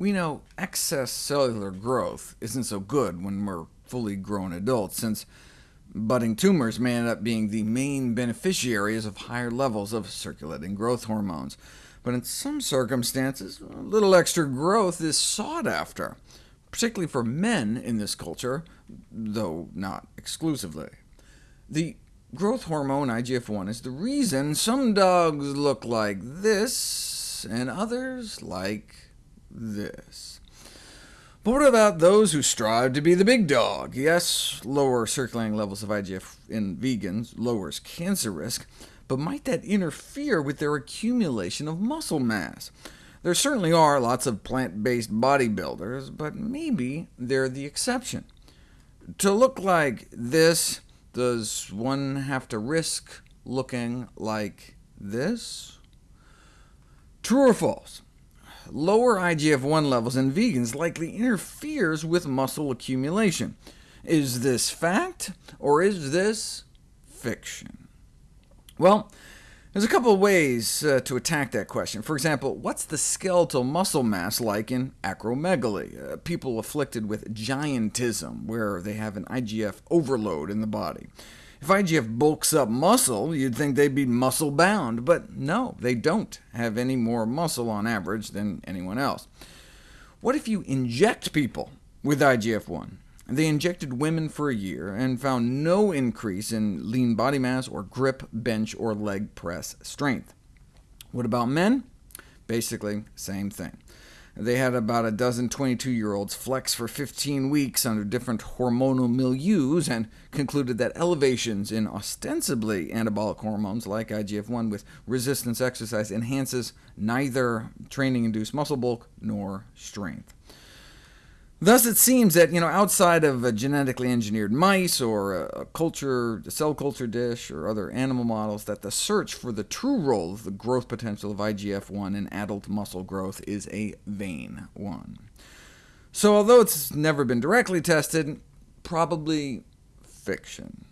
We know excess cellular growth isn't so good when we're fully grown adults, since budding tumors may end up being the main beneficiaries of higher levels of circulating growth hormones. But in some circumstances, a little extra growth is sought after, particularly for men in this culture, though not exclusively. The growth hormone IGF-1 is the reason some dogs look like this, and others like this. But what about those who strive to be the big dog? Yes, lower circulating levels of IGF in vegans lowers cancer risk, but might that interfere with their accumulation of muscle mass? There certainly are lots of plant-based bodybuilders, but maybe they're the exception. To look like this, does one have to risk looking like this? True or false? Lower IGF-1 levels in vegans likely interferes with muscle accumulation. Is this fact, or is this fiction? Well, there's a couple of ways uh, to attack that question. For example, what's the skeletal muscle mass like in acromegaly, uh, people afflicted with giantism, where they have an IGF overload in the body? If IGF bulks up muscle, you'd think they'd be muscle-bound, but no, they don't have any more muscle on average than anyone else. What if you inject people with IGF-1? They injected women for a year and found no increase in lean body mass or grip, bench, or leg press strength. What about men? Basically, same thing. They had about a dozen 22-year-olds flex for 15 weeks under different hormonal milieus, and concluded that elevations in ostensibly anabolic hormones like IGF-1 with resistance exercise enhances neither training-induced muscle bulk nor strength. Thus it seems that you know, outside of a genetically engineered mice, or a, culture, a cell culture dish, or other animal models, that the search for the true role of the growth potential of IGF-1 in adult muscle growth is a vain one. So although it's never been directly tested, probably fiction.